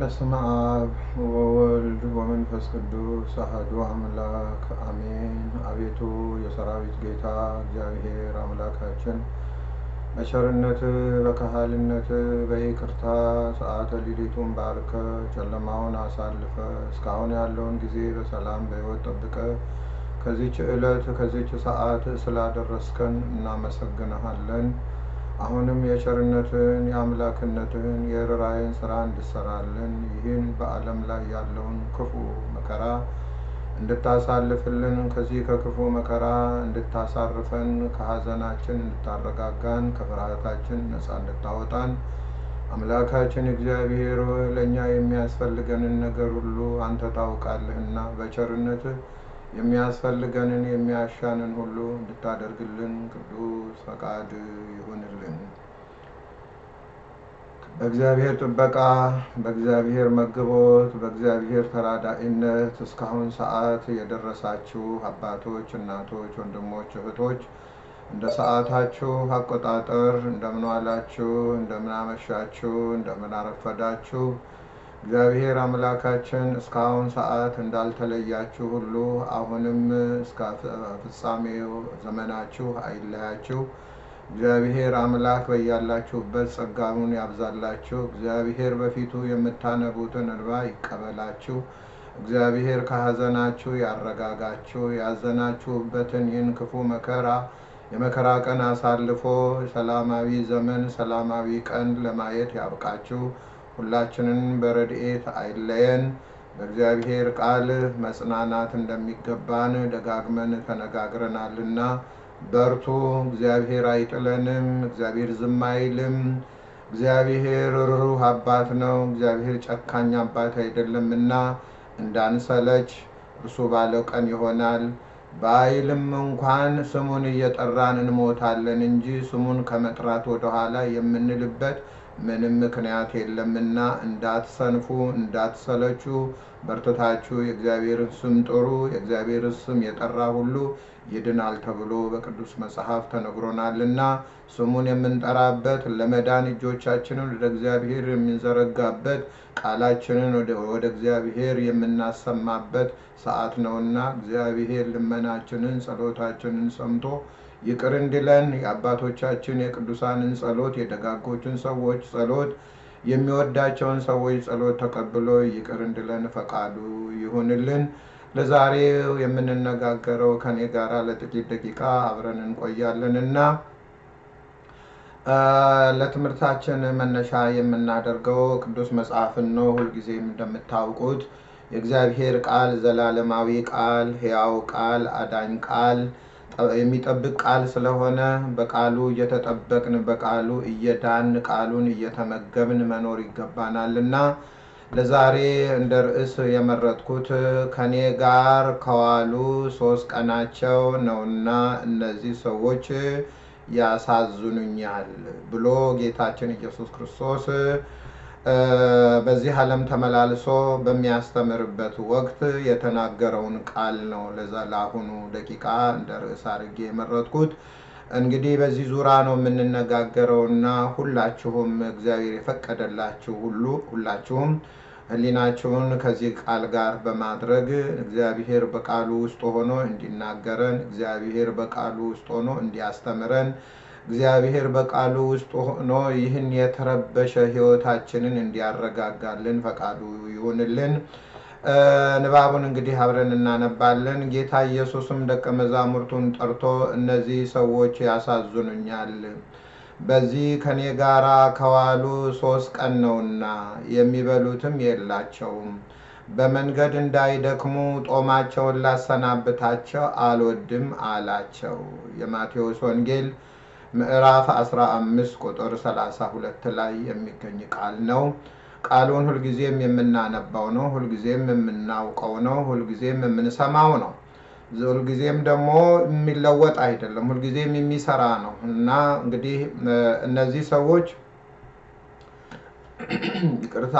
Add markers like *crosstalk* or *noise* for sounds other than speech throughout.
በስመ አብ ወወልድ ወመንፈስ ቅዱስ አሐዱ አምላክ አሜን። አቤቱ የሰራዊት ጌታ እግዚአብሔር አምላካችን በቸርነት በካህልነት በይቅርታ ሰዓተ ሌሊቱን ባርከ ጨለማውን አሳልፈ እስካሁን ያለውን ጊዜ በሰላም በሕይወት ጠብቀ ከዚች ዕለት ከዚች ሰዓት ስላደረስከን እናመሰግንሃለን። አሁንም የቸርነትን የአምላክነትን የርኅራኄን ስራ እንድሰራልን ይህን በዓለም ላይ ያለውን ክፉ መከራ እንድታሳልፍልን ከዚህ ከክፉ መከራ እንድታሳርፈን ከሐዘናችን እንድታረጋጋን ከፍርሃታችን ነፃ እንድታወጣን አምላካችን እግዚአብሔር ለእኛ የሚያስፈልገንን ነገር ሁሉ አንተ ታውቃለህና በቸርነትህ የሚያስፈልገንን የሚያሻንን ሁሉ እንድታደርግልን ቅዱስ ፈቃድ ይሁንልን። በእግዚአብሔር ጥበቃ፣ በእግዚአብሔር መግቦት፣ በእግዚአብሔር ተራዳኢነት እስካሁን ሰዓት የደረሳችሁ አባቶች፣ እናቶች፣ ወንድሞች፣ እህቶች እንደ ሰዓታችሁ አቆጣጠር እንደምን ዋላችሁ፣ እንደምን አመሻችሁ፣ እንደምን አረፈዳችሁ። እግዚአብሔር አምላካችን እስካሁን ሰዓት እንዳልተለያችሁ ሁሉ አሁንም እስከ ፍጻሜው ዘመናችሁ አይለያችሁ። እግዚአብሔር አምላክ በያላችሁበት ጸጋውን ያብዛላችሁ። እግዚአብሔር በፊቱ የምታነቡትን እንባ ይቀበላችሁ። እግዚአብሔር ከሐዘናችሁ ያረጋጋችሁ። ያዘናችሁበትን ይህን ክፉ መከራ የመከራ ቀን አሳልፎ ሰላማዊ ዘመን ሰላማዊ ቀን ለማየት ያብቃችሁ። ሁላችንን በረድኤት አይለየን። በእግዚአብሔር ቃል መጽናናት እንደሚገባን ደጋግመን ተነጋግረናልና በርቱ። እግዚአብሔር አይጥለንም። እግዚአብሔር ዝም አይልም። እግዚአብሔር ርኅሩህ አባት ነው። እግዚአብሔር ጨካኝ አባት አይደለምና እንዳንሰለች እርሱ ባለው ቀን ይሆናል። በኃይልም እንኳን ስሙን እየጠራን እንሞታለን እንጂ ስሙን ከመጥራት ወደኋላ የምንልበት ምንም ምክንያት የለምና እንዳትሰንፉ፣ እንዳትሰለቹ በርትታችሁ የእግዚአብሔርን ስም ጥሩ። የእግዚአብሔርን ስም የጠራ ሁሉ ይድናል ተብሎ በቅዱስ መጽሐፍ ተነግሮናልና ስሙን የምንጠራበት ለመዳን እጆቻችንን ወደ እግዚአብሔር የምንዘረጋበት ቃላችንን ወደ እግዚአብሔር የምናሰማበት ሰዓት ነውና እግዚአብሔር ልመናችንን ጸሎታችንን ሰምቶ ይቅር እንዲለን የአባቶቻችን የቅዱሳንን ጸሎት የደጋጎችን ሰዎች ጸሎት የሚወዳቸውን ሰዎች ጸሎት ተቀብሎ ይቅር እንዲለን ፈቃዱ ይሁንልን። ለዛሬው የምንነጋገረው ከኔ ጋር ለጥቂት ደቂቃ አብረን እንቆያለን እና ለትምህርታችን መነሻ የምናደርገው ቅዱስ መጽሐፍን ነው። ሁልጊዜም እንደምታውቁት የእግዚአብሔር ቃል ዘላለማዊ ቃል፣ ሕያው ቃል፣ አዳኝ ቃል የሚጠብቅ ቃል ስለሆነ በቃሉ እየተጠበቅን በቃሉ እየዳን ቃሉን እየተመገብን መኖር ይገባናል እና ለዛሬ እንደ ርዕስ የመረጥኩት ከኔ ጋር ከዋሉ ሶስት ቀናቸው ነውና እነዚህ ሰዎች ያሳዝኑኛል ብሎ ጌታችን ኢየሱስ ክርስቶስ በዚህ ዓለም ተመላልሶ በሚያስተምርበት ወቅት የተናገረውን ቃል ነው ለአሁኑ ደቂቃ እንደ ርዕስ አድርጌ የመረጥኩት። እንግዲህ በዚህ ዙሪያ ነው የምንነጋገረውና ሁላችሁም እግዚአብሔር የፈቀደላችሁ ሁሉ ሁላችሁም ሕሊናችሁን ከዚህ ቃል ጋር በማድረግ እግዚአብሔር በቃሉ ውስጥ ሆኖ እንዲናገረን፣ እግዚአብሔር በቃሉ ውስጥ ሆኖ እንዲያስተምረን እግዚአብሔር በቃሉ ውስጥ ሆኖ ይህን የተረበሸ ሕይወታችንን እንዲያረጋጋልን ፈቃዱ ይሁንልን። ንባቡን እንግዲህ አብረን እናነባለን። ጌታ ኢየሱስም ደቀ መዛሙርቱን ጠርቶ እነዚህ ሰዎች ያሳዝኑኛል፣ በዚህ ከኔ ጋራ ከዋሉ ሶስት ቀን ነውና የሚበሉትም የላቸውም። በመንገድ እንዳይደክሙ ጦማቸውን ላሰናብታቸው አልወድም አላቸው። የማቴዎስ ወንጌል ምዕራፍ 15 ቁጥር 32 ላይ የሚገኝ ቃል ነው። ቃሉን ሁልጊዜም የምናነባው ነው። ሁልጊዜም የምናውቀው ነው። ሁልጊዜም የምንሰማው ነው። ሁልጊዜም ደግሞ የሚለወጥ አይደለም። ሁልጊዜም የሚሰራ ነው እና እንግዲህ እነዚህ ሰዎች *clears throat* ይቅርታ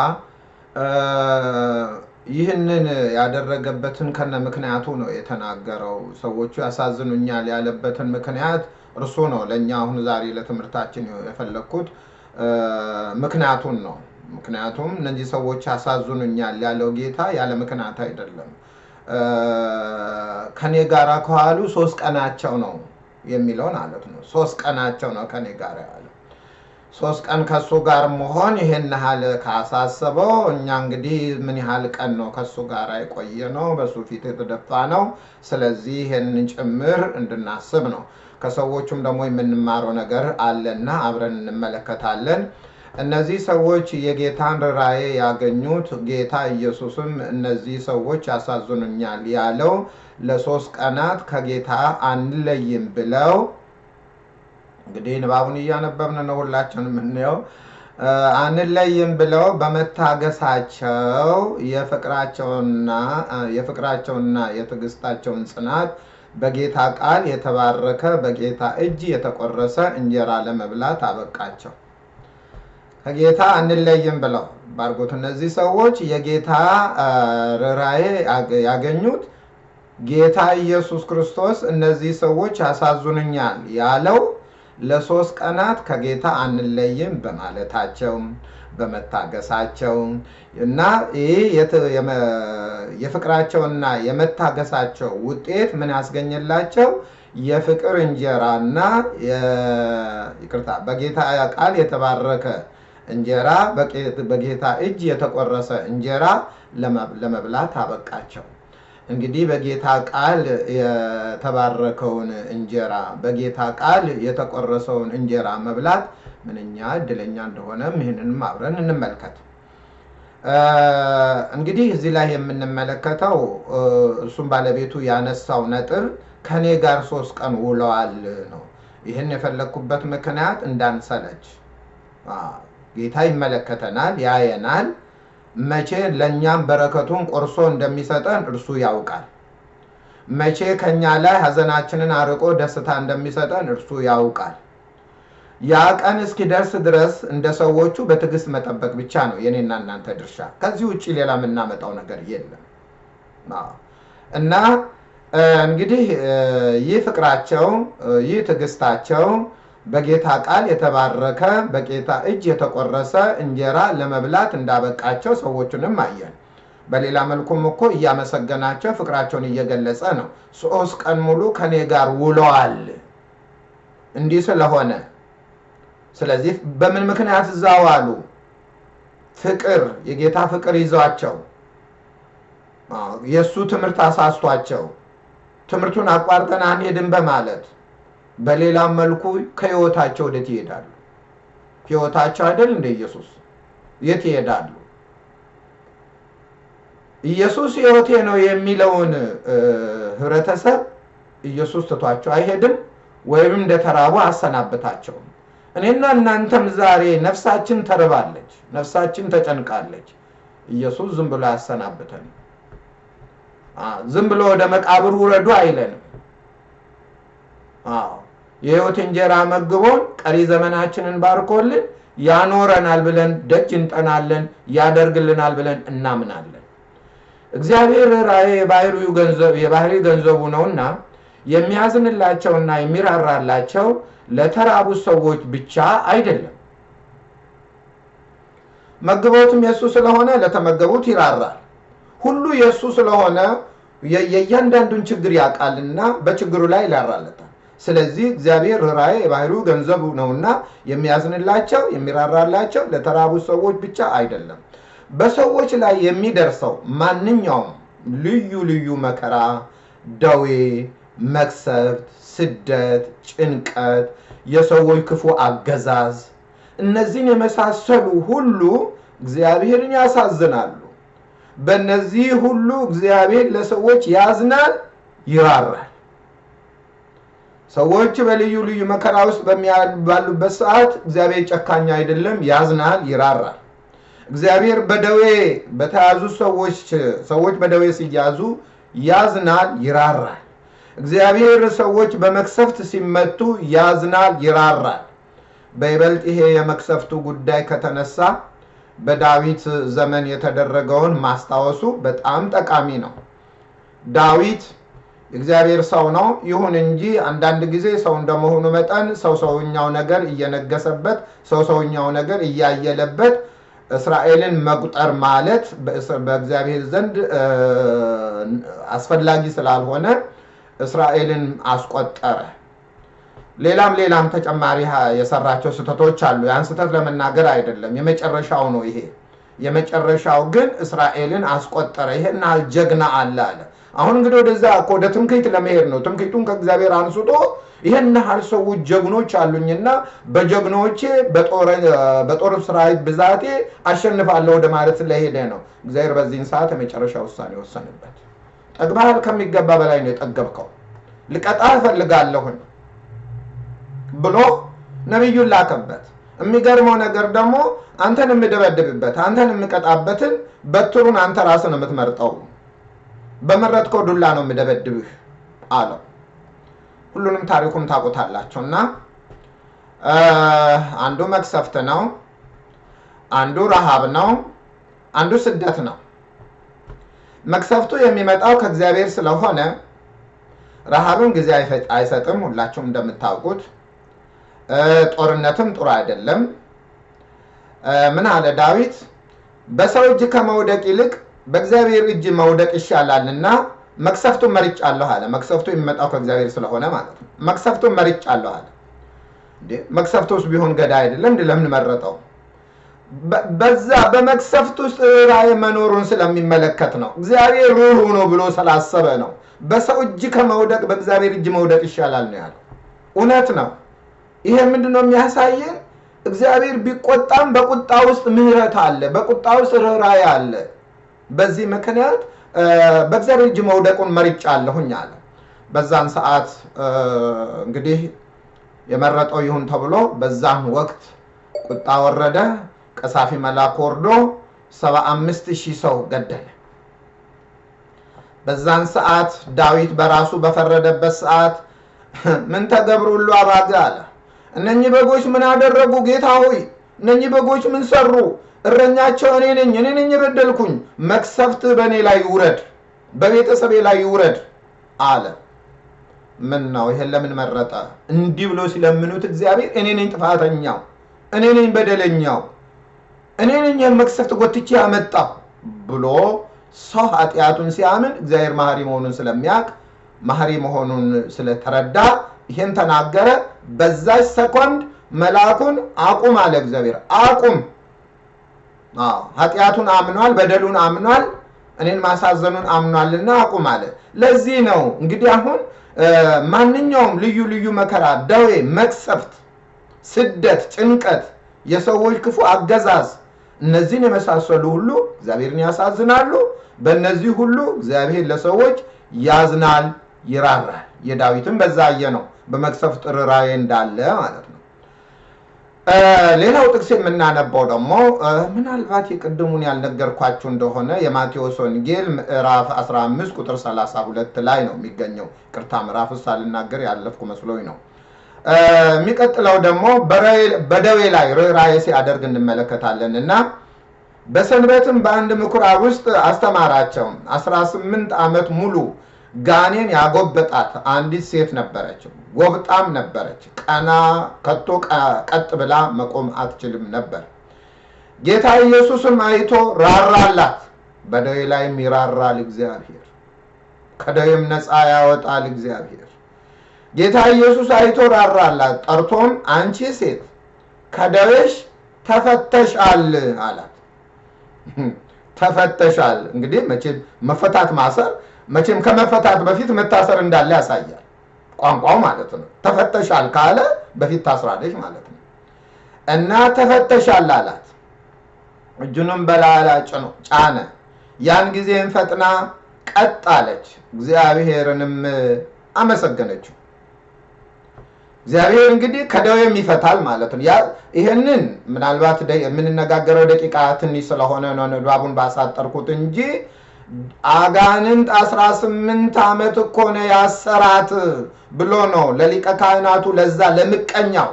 ይህንን ያደረገበትን ከነ ምክንያቱ ነው የተናገረው። ሰዎቹ ያሳዝኑኛል ያለበትን ምክንያት እርሱ ነው ለእኛ አሁን ዛሬ ለትምህርታችን የፈለግኩት ምክንያቱን ነው። ምክንያቱም እነዚህ ሰዎች ያሳዝኑኛል ያለው ጌታ ያለ ምክንያት አይደለም። ከኔ ጋር ከዋሉ ሶስት ቀናቸው ነው የሚለው ማለት ነው። ሶስት ቀናቸው ነው ከኔ ጋር ያለው። ሶስት ቀን ከሱ ጋር መሆን ይሄን ያህል ካሳሰበው እኛ እንግዲህ ምን ያህል ቀን ነው ከሱ ጋር የቆየ ነው፣ በሱ ፊት የተደፋ ነው። ስለዚህ ይሄንን ጭምር እንድናስብ ነው። ከሰዎቹም ደግሞ የምንማረው ነገር አለና አብረን እንመለከታለን። እነዚህ ሰዎች የጌታን ራእይ ያገኙት ጌታ ኢየሱስም እነዚህ ሰዎች ያሳዝኑኛል ያለው ለሶስት ቀናት ከጌታ አንለይም ብለው እንግዲህ ንባቡን እያነበብን ነው ሁላችን የምናየው። አንለይም ብለው በመታገሳቸው የፍቅራቸውና የትዕግስታቸውን ጽናት በጌታ ቃል የተባረከ በጌታ እጅ የተቆረሰ እንጀራ ለመብላት አበቃቸው። ከጌታ አንለይም ብለው ባርጎት እነዚህ ሰዎች የጌታ ርኅራኄ ያገኙት ጌታ ኢየሱስ ክርስቶስ እነዚህ ሰዎች ያሳዝኑኛል ያለው ለሶስት ቀናት ከጌታ አንለይም በማለታቸው በመታገሳቸው እና ይህ የፍቅራቸውና የመታገሳቸው ውጤት ምን ያስገኘላቸው? የፍቅር እንጀራና ይቅርታ በጌታ ቃል የተባረከ እንጀራ በጌታ እጅ የተቆረሰ እንጀራ ለመብላት አበቃቸው። እንግዲህ በጌታ ቃል የተባረከውን እንጀራ በጌታ ቃል የተቆረሰውን እንጀራ መብላት ምንኛ እድለኛ እንደሆነም ይህንንም አብረን እንመልከት። እንግዲህ እዚህ ላይ የምንመለከተው እርሱም ባለቤቱ ያነሳው ነጥብ ከኔ ጋር ሶስት ቀን ውለዋል ነው። ይህን የፈለግኩበት ምክንያት እንዳንሰለች ጌታ ይመለከተናል፣ ያየናል። መቼ ለእኛም በረከቱን ቆርሶ እንደሚሰጠን እርሱ ያውቃል። መቼ ከኛ ላይ ሐዘናችንን አርቆ ደስታ እንደሚሰጠን እርሱ ያውቃል። ያ ቀን እስኪደርስ ድረስ እንደ ሰዎቹ በትዕግስት መጠበቅ ብቻ ነው የኔና እናንተ ድርሻ። ከዚህ ውጭ ሌላ የምናመጣው ነገር የለም እና እንግዲህ ይህ ፍቅራቸው ይህ ትዕግስታቸው በጌታ ቃል የተባረከ በጌታ እጅ የተቆረሰ እንጀራ ለመብላት እንዳበቃቸው ሰዎቹንም አየን። በሌላ መልኩም እኮ እያመሰገናቸው ፍቅራቸውን እየገለጸ ነው። ሶስት ቀን ሙሉ ከኔ ጋር ውለዋል እንዲህ ስለሆነ ስለዚህ በምን ምክንያት እዛ ዋሉ? ፍቅር የጌታ ፍቅር ይዟቸው የእሱ ትምህርት አሳስቷቸው ትምህርቱን አቋርጠን አንሄድም በማለት በሌላም መልኩ ከህይወታቸው ወዴት ይሄዳሉ? ህይወታቸው አይደል እንደ ኢየሱስ የት ይሄዳሉ? ኢየሱስ ህይወቴ ነው የሚለውን ህብረተሰብ ኢየሱስ ትቷቸው አይሄድም፣ ወይም እንደተራቡ አሰናብታቸውም። እኔና እናንተም ዛሬ ነፍሳችን ተርባለች፣ ነፍሳችን ተጨንቃለች። ኢየሱስ ዝም ብሎ አያሰናብተን። ዝም ብሎ ወደ መቃብር ውረዱ አይለንም። አዎ የህይወት እንጀራ መግቦን ቀሪ ዘመናችንን ባርኮልን ያኖረናል ብለን ደጅ እንጠናለን፣ ያደርግልናል ብለን እናምናለን። እግዚአብሔር ራእይ የባህሪ ገንዘቡ ነውና የሚያዝንላቸውና የሚራራላቸው ለተራቡት ሰዎች ብቻ አይደለም። መግቦትም የእሱ ስለሆነ ለተመገቡት ይራራል። ሁሉ የእሱ ስለሆነ የእያንዳንዱን ችግር ያውቃልና በችግሩ ላይ ይራራለታል። ስለዚህ እግዚአብሔር ራእይ የባህሪው ገንዘቡ ነውና የሚያዝንላቸው የሚራራላቸው ለተራቡት ሰዎች ብቻ አይደለም። በሰዎች ላይ የሚደርሰው ማንኛውም ልዩ ልዩ መከራ፣ ደዌ፣ መቅሰፍት፣ ስደት፣ ጭንቀት፣ የሰዎች ክፉ አገዛዝ እነዚህን የመሳሰሉ ሁሉ እግዚአብሔርን ያሳዝናሉ። በእነዚህ ሁሉ እግዚአብሔር ለሰዎች ያዝናል፣ ይራራል። ሰዎች በልዩ ልዩ መከራ ውስጥ ባሉበት ሰዓት እግዚአብሔር ጨካኝ አይደለም፣ ያዝናል፣ ይራራል። እግዚአብሔር በደዌ በተያዙ ሰዎች ሰዎች በደዌ ሲያዙ ያዝናል፣ ይራራል። እግዚአብሔር ሰዎች በመክሰፍት ሲመቱ ያዝናል፣ ይራራል። በይበልጥ ይሄ የመክሰፍቱ ጉዳይ ከተነሳ በዳዊት ዘመን የተደረገውን ማስታወሱ በጣም ጠቃሚ ነው። ዳዊት የእግዚአብሔር ሰው ነው። ይሁን እንጂ አንዳንድ ጊዜ ሰው እንደመሆኑ መጠን ሰው ሰውኛው ነገር እየነገሰበት፣ ሰው ሰውኛው ነገር እያየለበት እስራኤልን መቁጠር ማለት በእግዚአብሔር ዘንድ አስፈላጊ ስላልሆነ እስራኤልን አስቆጠረ። ሌላም ሌላም ተጨማሪ የሰራቸው ስህተቶች አሉ። ያን ስህተት ለመናገር አይደለም፣ የመጨረሻው ነው ይሄ። የመጨረሻው ግን እስራኤልን አስቆጠረ። ይሄን ያህል ጀግና አለ አለ። አሁን እንግዲህ ወደዛ እኮ ወደ ትምክህት ለመሄድ ነው። ትምክህቱን ከእግዚአብሔር አንስቶ ይሄን ያህል ሰዎች ጀግኖች አሉኝና በጀግኖቼ በጦር ሰራዊት ብዛቴ አሸንፋለሁ ወደ ማለት ስለሄደ ነው። እግዚአብሔር በዚህን ሰዓት የመጨረሻ ውሳኔ ወሰንበት። ጠግባሃል፣ ከሚገባ በላይ ነው የጠገብከው፣ ልቀጣህ እፈልጋለሁኝ ብሎ ነቢዩን ላከበት። የሚገርመው ነገር ደግሞ አንተን የምደበድብበት አንተን የምቀጣበትን በትሩን አንተ ራስን የምትመርጠው በመረጥከው ዱላ ነው የምደበድብህ አለው። ሁሉንም ታሪኩም ታውቁታላችሁ እና አንዱ መቅሰፍት ነው፣ አንዱ ረሃብ ነው፣ አንዱ ስደት ነው። መቅሰፍቱ የሚመጣው ከእግዚአብሔር ስለሆነ ረሃብም ጊዜ አይሰጥም፣ ሁላችሁም እንደምታውቁት ጦርነትም ጥሩ አይደለም። ምን አለ ዳዊት? በሰው እጅ ከመውደቅ ይልቅ በእግዚአብሔር እጅ መውደቅ ይሻላልና መቅሰፍቱን መርጫለሁ አለ። መቅሰፍቱ የሚመጣው ከእግዚአብሔር ስለሆነ ማለት ነው። መቅሰፍቱን መርጫለሁ አለ። እንዴ መቅሰፍት ቢሆን ገዳይ አይደለም እንዴ? ለምን መረጠው? በዛ በመቅሰፍት ውስጥ ራእይ መኖሩን ስለሚመለከት ነው። እግዚአብሔር ሩሩ ነው ብሎ ስላሰበ ነው። በሰው እጅ ከመውደቅ በእግዚአብሔር እጅ መውደቅ ይሻላል ነው ያለው። እውነት ነው። ይሄ ምንድን ነው የሚያሳየን? እግዚአብሔር ቢቆጣም በቁጣ ውስጥ ምሕረት አለ፣ በቁጣ ውስጥ ርኅራኄ አለ። በዚህ ምክንያት በእግዚአብሔር እጅ መውደቁን መርጫለሁኝ አለ። በዛን ሰዓት እንግዲህ የመረጠው ይሁን ተብሎ በዛን ወቅት ቁጣ ወረደ። ቀሳፊ መልአክ ወርዶ ሰባ አምስት ሺህ ሰው ገደለ። በዛን ሰዓት ዳዊት በራሱ በፈረደበት ሰዓት ምን ተገብሩ ሁሉ አባገ አለ። እነኚህ በጎች ምን አደረጉ? ጌታ ሆይ እነኚህ በጎች ምን ሰሩ? እረኛቸው እኔ ነኝ፣ እኔ ነኝ የበደልኩኝ። መቅሰፍት በእኔ ላይ ይውረድ፣ በቤተሰቤ ላይ ይውረድ አለ። ምን ነው ይሄን ለምን መረጠ? እንዲህ ብሎ ሲለምኑት እግዚአብሔር እኔ ነኝ ጥፋተኛው፣ እኔ ነኝ በደለኛው፣ እኔ ነኝ ይህን መቅሰፍት ጎትቼ ያመጣው ብሎ ሰው ኃጢአቱን ሲያምን እግዚአብሔር መሐሪ መሆኑን ስለሚያውቅ መሐሪ መሆኑን ስለተረዳ ይሄን ተናገረ። በዛች ሰኮንድ መልአኩን አቁም አለ እግዚአብሔር። አቁም ኃጢአቱን አምኗል፣ በደሉን አምኗል፣ እኔን ማሳዘኑን አምኗልና አቁም አለ። ለዚህ ነው እንግዲህ አሁን ማንኛውም ልዩ ልዩ መከራ፣ ደዌ፣ መቅሰፍት፣ ስደት፣ ጭንቀት፣ የሰዎች ክፉ አገዛዝ እነዚህን የመሳሰሉ ሁሉ እግዚአብሔርን ያሳዝናሉ። በእነዚህ ሁሉ እግዚአብሔር ለሰዎች ያዝናል፣ ይራራል። የዳዊትም በዛ አየ ነው በመቅሰፍት ርኅራኄ እንዳለ ማለት ነው። ሌላው ጥቅስ የምናነባው ደግሞ ምናልባት የቅድሙን ያልነገርኳችሁ እንደሆነ የማቴዎስ ወንጌል ምዕራፍ 15 ቁጥር 32 ላይ ነው የሚገኘው። ቅርታ ምዕራፍ ሳልናገር ያለፍኩ መስሎኝ ነው። የሚቀጥለው ደግሞ በደዌ ላይ ርኅራኄ ሲያደርግ እንመለከታለን እና በሰንበትም በአንድ ምኩራብ ውስጥ አስተማራቸው። 18 ዓመት ሙሉ ጋኔን ያጎበጣት አንዲት ሴት ነበረች። ጎብጣም ነበረች። ቀና ከቶ ቀጥ ብላ መቆም አትችልም ነበር። ጌታ ኢየሱስም አይቶ ራራላት። በደዌ ላይም ይራራል እግዚአብሔር፣ ከደዌም ነፃ ያወጣል እግዚአብሔር። ጌታ ኢየሱስ አይቶ ራራላት። ጠርቶም አንቺ ሴት ከደዌሽ ተፈተሻል አላት። ተፈተሻል እንግዲህ መቼም መፈታት ማሰር መቼም ከመፈታት በፊት መታሰር እንዳለ ያሳያል ቋንቋው ማለት ነው። ተፈተሻል ካለ በፊት ታስራለች ማለት ነው። እና ተፈተሻል አላት። እጁንም በላላ ጫነ። ያን ጊዜም ፈጥና ቀጥ አለች፣ እግዚአብሔርንም አመሰገነችው። እግዚአብሔር እንግዲህ ከደዌም ይፈታል ማለት ነው። ይህንን ምናልባት የምንነጋገረው ደቂቃ ትንሽ ስለሆነ ነው ንባቡን ባሳጠርኩት እንጂ አጋንንት አስራ ስምንት ዓመት እኮ ነው ያሰራት ብሎ ነው ለሊቀ ካህናቱ ለዛ ለምቀኛው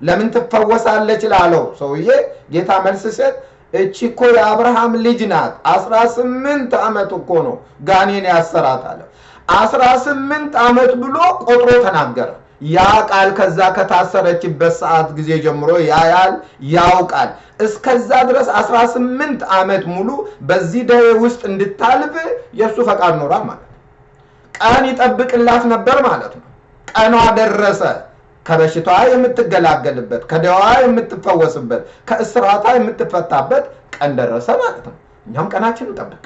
ለምን ትፈወሳለች ላለው ሰውዬ ጌታ መልስ ሰጥ እቺ እኮ የአብርሃም ልጅ ናት። አስራ ስምንት ዓመት እኮ ነው ጋኔን ያሰራት አለ። አስራ ስምንት ዓመት ብሎ ቆጥሮ ተናገረ። ያ ቃል ከዛ ከታሰረችበት ሰዓት ጊዜ ጀምሮ ያያል፣ ያውቃል። እስከዛ ድረስ 18 ዓመት ሙሉ በዚህ ደዌ ውስጥ እንድታልፍ የእሱ ፈቃድ ኖሯል ማለት ነው። ቀን ይጠብቅላት ነበር ማለት ነው። ቀኗ ደረሰ። ከበሽታዋ የምትገላገልበት፣ ከደዋ የምትፈወስበት፣ ከእስራቷ የምትፈታበት ቀን ደረሰ ማለት ነው። እኛም ቀናችን እንጠብቅ።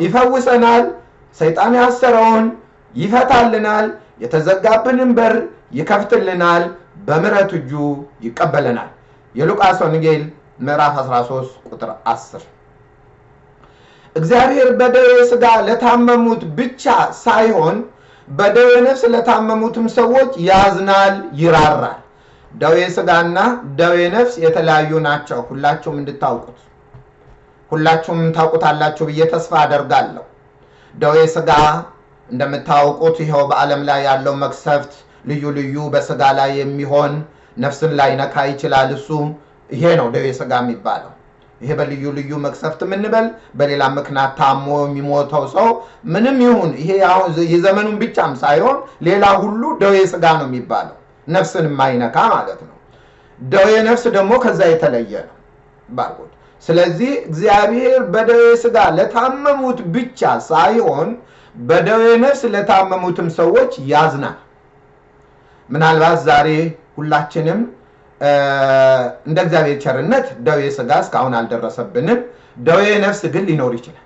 ይፈውሰናል። ሰይጣን ያሰረውን ይፈታልናል። የተዘጋብንን በር ይከፍትልናል። በምሕረት እጁ ይቀበለናል። የሉቃስ ወንጌል ምዕራፍ 13 ቁጥር 10 እግዚአብሔር በደዌ ሥጋ ለታመሙት ብቻ ሳይሆን በደዌ ነፍስ ለታመሙትም ሰዎች ያዝናል፣ ይራራል። ደዌ ሥጋና ደዌ ነፍስ የተለያዩ ናቸው። ሁላችሁም እንድታውቁት ሁላችሁም ታውቁታላችሁ ብዬ ተስፋ አደርጋለሁ። ደዌ ሥጋ እንደምታውቁት ይኸው በዓለም ላይ ያለው መቅሰፍት ልዩ ልዩ በሥጋ ላይ የሚሆን ነፍስን ላይ ነካ ይችላል። እሱ ይሄ ነው ደዌ ሥጋ የሚባለው። ይሄ በልዩ ልዩ መቅሰፍት የምንበል በሌላ ምክንያት ታሞ የሚሞተው ሰው ምንም ይሁን ይሄ የዘመኑን ብቻም ሳይሆን ሌላ ሁሉ ደዌ ሥጋ ነው የሚባለው፣ ነፍስን የማይነካ ማለት ነው። ደዌ ነፍስ ደግሞ ከዛ የተለየ ነው ባልኩት። ስለዚህ እግዚአብሔር በደዌ ሥጋ ለታመሙት ብቻ ሳይሆን በደዌ ነፍስ ለታመሙትም ሰዎች ያዝናል። ምናልባት ዛሬ ሁላችንም እንደ እግዚአብሔር ቸርነት ደዌ ሥጋ እስካሁን አልደረሰብንም። ደዌ ነፍስ ግን ሊኖር ይችላል።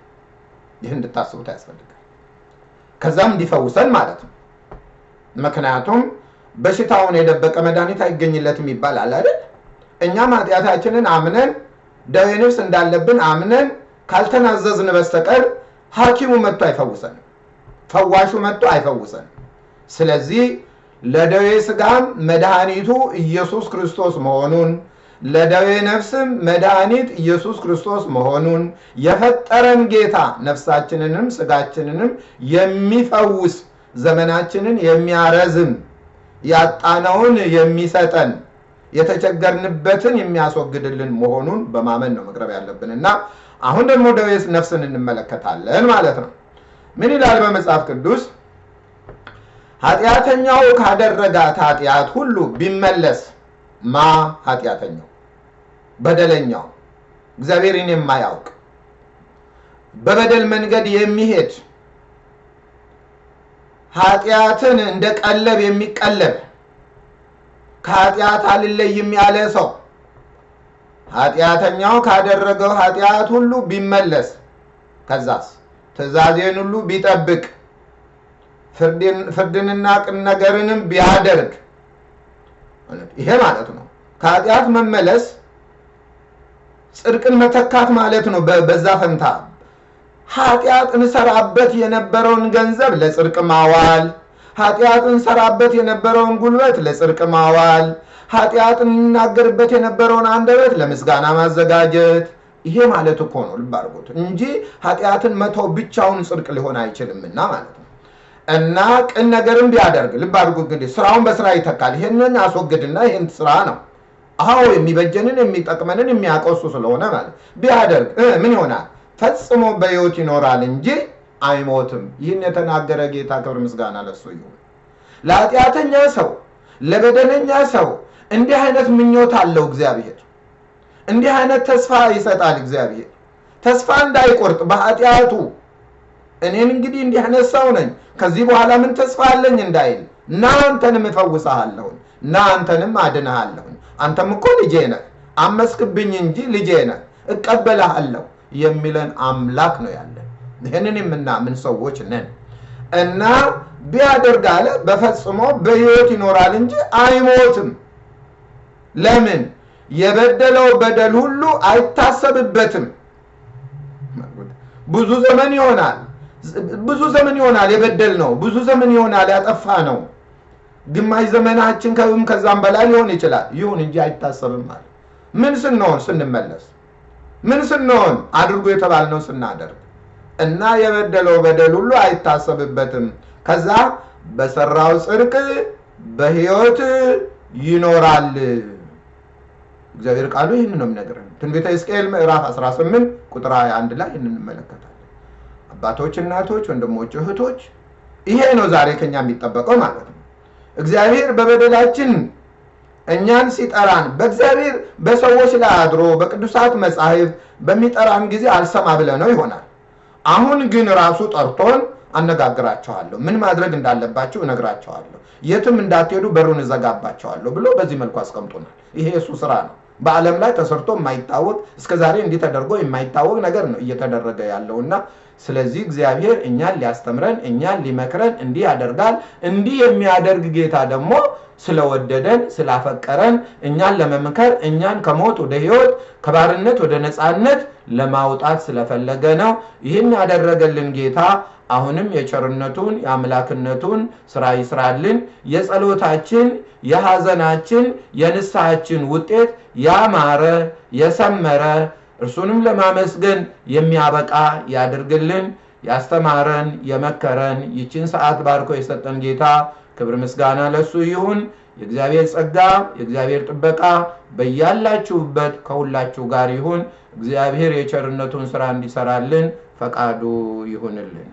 ይህ እንድታስቡት ያስፈልጋል። ከዛም እንዲፈውሰን ማለት ነው። ምክንያቱም በሽታውን የደበቀ መድኃኒት አይገኝለትም ይባላል አይደል? እኛም ኃጢአታችንን አምነን ደዌ ነፍስ እንዳለብን አምነን ካልተናዘዝን በስተቀር ሐኪሙ መጥቶ አይፈውሰንም። ፈዋሹ መጥቶ አይፈውሰንም። ስለዚህ ለደዌ ሥጋም መድኃኒቱ ኢየሱስ ክርስቶስ መሆኑን ለደዌ ነፍስም መድኃኒት ኢየሱስ ክርስቶስ መሆኑን የፈጠረን ጌታ ነፍሳችንንም ሥጋችንንም የሚፈውስ ዘመናችንን የሚያረዝም ያጣነውን የሚሰጠን የተቸገርንበትን የሚያስወግድልን መሆኑን በማመን ነው መቅረብ ያለብን እና አሁን ደግሞ ደዌ ነፍስን እንመለከታለን ማለት ነው። ምን ይላል በመጽሐፍ ቅዱስ? ኃጢአተኛው ካደረጋት ኃጢአት ሁሉ ቢመለስ ማ ኃጢአተኛው? በደለኛው። እግዚአብሔርን የማያውቅ። በበደል መንገድ የሚሄድ። ኃጢአትን እንደ ቀለብ የሚቀለብ። ከኃጢአት አልለይም ያለ ሰው። ኃጢአተኛው ካደረገው ኃጢአት ሁሉ ቢመለስ። ከዛስ ትእዛዜን ሁሉ ቢጠብቅ ፍርድንና ቅን ነገርንም ቢያደርግ ይሄ ማለት ነው። ከኃጢአት መመለስ ጽድቅን መተካት ማለት ነው። በዛ ፈንታ ኃጢአት እንሰራበት የነበረውን ገንዘብ ለጽድቅ ማዋል፣ ኃጢአት እንሰራበት የነበረውን ጉልበት ለጽድቅ ማዋል፣ ኃጢአት እንናገርበት የነበረውን አንደበት ለምስጋና ማዘጋጀት ይሄ ማለት እኮ ነው። ልብ አድርጉት እንጂ ኃጢአትን መተው ብቻውን ጽድቅ ሊሆን አይችልምና ማለት ነው። እና ቅን ነገርን ቢያደርግ ልብ አድርጉ እንግዲህ ስራውን በስራ ይተካል። ይህንን አስወግድና ይህን ስራ ነው አዎ የሚበጀንን የሚጠቅመንን የሚያቆሱ ስለሆነ ማለት ቢያደርግ ምን ይሆናል? ፈጽሞ በሕይወት ይኖራል እንጂ አይሞትም። ይህን የተናገረ ጌታ ክብር ምስጋና ለሱ ይሁን። ለኃጢአተኛ ሰው ለበደለኛ ሰው እንዲህ አይነት ምኞት አለው እግዚአብሔር። እንዲህ አይነት ተስፋ ይሰጣል እግዚአብሔር። ተስፋ እንዳይቆርጥ በኃጢአቱ። እኔን እንግዲህ እንዲህ አይነት ሰው ነኝ። ከዚህ በኋላ ምን ተስፋ አለኝ እንዳይል? እና አንተንም እፈውስሃለሁኝ እና አንተንም አድንሃለሁኝ አንተም እኮ ልጄ ነህ። አመስክብኝ እንጂ ልጄ ነህ። እቀበልሃለሁ የሚለን አምላክ ነው ያለን። ይህንን የምናምን ሰዎች ነን። እና ቢያደርግ አለ በፈጽሞ በሕይወት ይኖራል እንጂ አይሞትም። ለምን የበደለው በደል ሁሉ አይታሰብበትም። ብዙ ዘመን ይሆናል። ብዙ ዘመን ይሆናል የበደል ነው ብዙ ዘመን ይሆናል ያጠፋ ነው ግማሽ ዘመናችን ከብም ከዛም በላይ ሊሆን ይችላል። ይሁን እንጂ አይታሰብም ማለት ምን ስንሆን ስንመለስ? ምን ስንሆን አድርጎ የተባልነው ስናደርግ? እና የበደለው በደል ሁሉ አይታሰብበትም። ከዛ በሰራው ጽድቅ በህይወት ይኖራል እግዚአብሔር ቃሉ ይህን ነው የሚነግረን ትንቢተ ሕዝቅኤል ምዕራፍ 18 ቁጥር 21 ላይ ይህን እንመለከታለን አባቶች እናቶች ወንድሞች እህቶች ይሄ ነው ዛሬ ከኛ የሚጠበቀው ማለት ነው እግዚአብሔር በበደላችን እኛን ሲጠራን በእግዚአብሔር በሰዎች ላይ አድሮ በቅዱሳት መጻሕፍት በሚጠራን ጊዜ አልሰማ ብለነው ይሆናል። አሁን ግን ራሱ ጠርቶን አነጋግራቸዋለሁ፣ ምን ማድረግ እንዳለባቸው እነግራቸዋለሁ፣ የትም እንዳትሄዱ በሩን እዘጋባቸዋለሁ ብሎ በዚህ መልኩ አስቀምጦናል። ይሄ የእሱ ስራ ነው። በዓለም ላይ ተሰርቶ የማይታወቅ እስከዛሬ እንዲህ ተደርጎ የማይታወቅ ነገር ነው እየተደረገ ያለውና ስለዚህ እግዚአብሔር እኛን ሊያስተምረን እኛን ሊመክረን እንዲህ ያደርጋል። እንዲህ የሚያደርግ ጌታ ደግሞ ስለወደደን ስላፈቀረን እኛን ለመምከር እኛን ከሞት ወደ ሕይወት ከባርነት ወደ ነፃነት ለማውጣት ስለፈለገ ነው። ይህን ያደረገልን ጌታ አሁንም የቸርነቱን የአምላክነቱን ስራ ይስራልን። የጸሎታችን የሐዘናችን የንስሐችን ውጤት ያማረ የሰመረ እርሱንም ለማመስገን የሚያበቃ ያድርግልን። ያስተማረን የመከረን ይችን ሰዓት ባርኮ የሰጠን ጌታ ክብር ምስጋና ለሱ ይሁን። የእግዚአብሔር ጸጋ የእግዚአብሔር ጥበቃ በያላችሁበት ከሁላችሁ ጋር ይሁን። እግዚአብሔር የቸርነቱን ስራ እንዲሰራልን ፈቃዱ ይሁንልን።